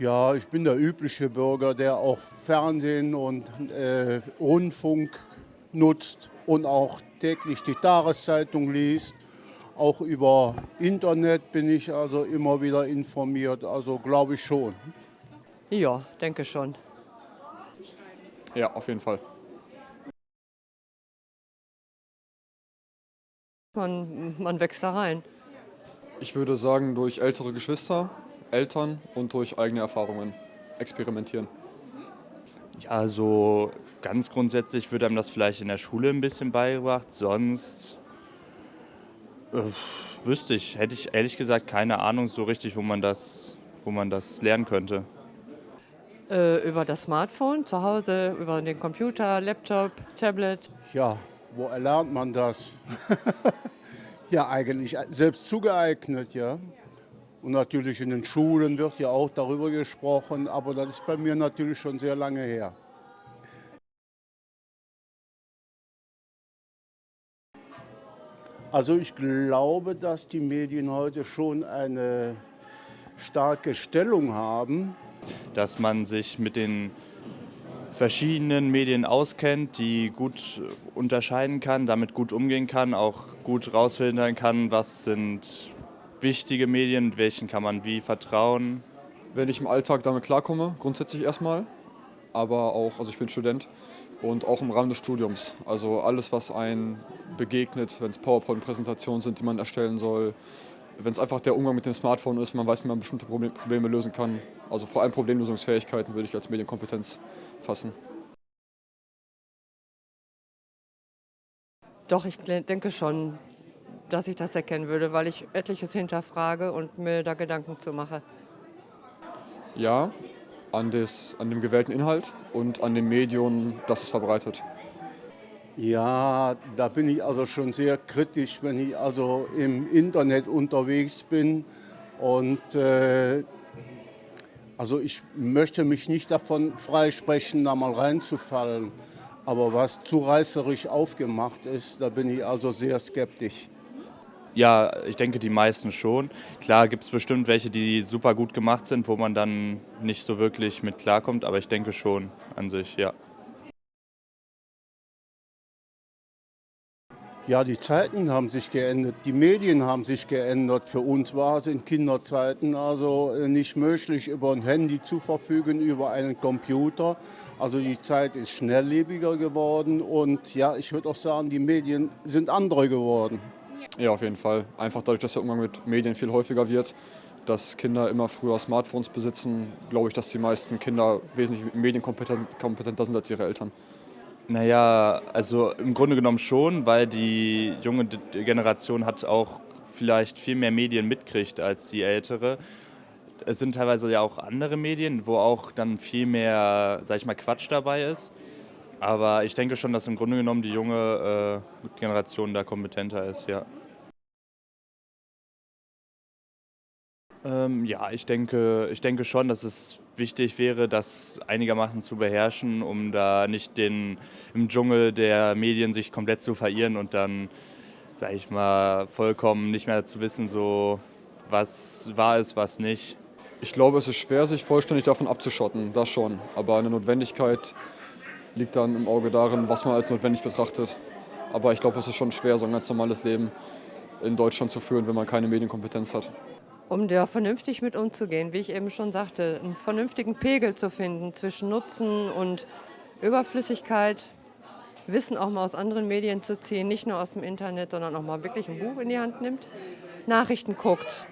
Ja, ich bin der übliche Bürger, der auch Fernsehen und äh, Rundfunk nutzt und auch täglich die Tageszeitung liest. Auch über Internet bin ich also immer wieder informiert, also glaube ich schon. Ja, denke schon. Ja, auf jeden Fall. Man, man wächst da rein. Ich würde sagen, durch ältere Geschwister, Eltern und durch eigene Erfahrungen experimentieren. Ja, so ganz grundsätzlich wird einem das vielleicht in der Schule ein bisschen beigebracht. Sonst äh, wüsste ich, hätte ich ehrlich gesagt keine Ahnung so richtig, wo man das, wo man das lernen könnte. Äh, über das Smartphone zu Hause, über den Computer, Laptop, Tablet. Ja, wo erlernt man das? ja, eigentlich selbst zugeeignet, ja. Und natürlich in den Schulen wird ja auch darüber gesprochen, aber das ist bei mir natürlich schon sehr lange her. Also ich glaube, dass die Medien heute schon eine starke Stellung haben. Dass man sich mit den verschiedenen Medien auskennt, die gut unterscheiden kann, damit gut umgehen kann, auch gut rausfiltern kann, was sind wichtige Medien, welchen kann man wie vertrauen. Wenn ich im Alltag damit klarkomme, grundsätzlich erstmal, aber auch, also ich bin Student und auch im Rahmen des Studiums. Also alles, was einem begegnet, wenn es PowerPoint-Präsentationen sind, die man erstellen soll, wenn es einfach der Umgang mit dem Smartphone ist, man weiß, wie man bestimmte Probleme lösen kann. Also vor allem Problemlösungsfähigkeiten würde ich als Medienkompetenz fassen. Doch, ich denke schon, dass ich das erkennen würde, weil ich etliches hinterfrage und mir da Gedanken zu mache. Ja, an, des, an dem gewählten Inhalt und an dem Medium, das es verbreitet. Ja, da bin ich also schon sehr kritisch, wenn ich also im Internet unterwegs bin. Und äh, also ich möchte mich nicht davon freisprechen, da mal reinzufallen. Aber was zu reißerisch aufgemacht ist, da bin ich also sehr skeptisch. Ja, ich denke die meisten schon. Klar gibt es bestimmt welche, die super gut gemacht sind, wo man dann nicht so wirklich mit klarkommt, aber ich denke schon an sich, ja. Ja, die Zeiten haben sich geändert, die Medien haben sich geändert. Für uns war es in Kinderzeiten also äh, nicht möglich, über ein Handy zu verfügen, über einen Computer. Also die Zeit ist schnelllebiger geworden und ja, ich würde auch sagen, die Medien sind andere geworden. Ja, auf jeden Fall. Einfach dadurch, dass der Umgang mit Medien viel häufiger wird, dass Kinder immer früher Smartphones besitzen, glaube ich, dass die meisten Kinder wesentlich medienkompetenter sind als ihre Eltern. Naja, also im Grunde genommen schon, weil die junge Generation hat auch vielleicht viel mehr Medien mitkriegt als die ältere. Es sind teilweise ja auch andere Medien, wo auch dann viel mehr, sag ich mal, Quatsch dabei ist. Aber ich denke schon, dass im Grunde genommen die junge äh, Generation da kompetenter ist, ja. Ähm, ja, ich denke, ich denke schon, dass es wichtig wäre, das einigermaßen zu beherrschen, um da nicht den, im Dschungel der Medien sich komplett zu verirren und dann, sage ich mal, vollkommen nicht mehr zu wissen, so was wahr ist, was nicht. Ich glaube, es ist schwer, sich vollständig davon abzuschotten, das schon. Aber eine Notwendigkeit liegt dann im Auge darin, was man als notwendig betrachtet. Aber ich glaube, es ist schon schwer, so ein ganz normales Leben in Deutschland zu führen, wenn man keine Medienkompetenz hat um da vernünftig mit umzugehen, wie ich eben schon sagte, einen vernünftigen Pegel zu finden zwischen Nutzen und Überflüssigkeit, Wissen auch mal aus anderen Medien zu ziehen, nicht nur aus dem Internet, sondern auch mal wirklich ein Buch in die Hand nimmt, Nachrichten guckt,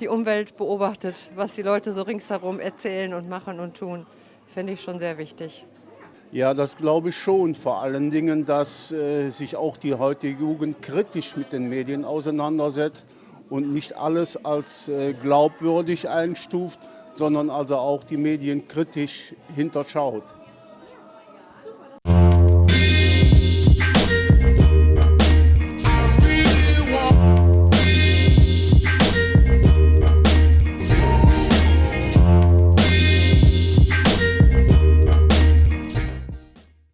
die Umwelt beobachtet, was die Leute so ringsherum erzählen und machen und tun, finde ich schon sehr wichtig. Ja, das glaube ich schon. Vor allen Dingen, dass äh, sich auch die heutige Jugend kritisch mit den Medien auseinandersetzt und nicht alles als äh, glaubwürdig einstuft, sondern also auch die Medien kritisch hinterschaut.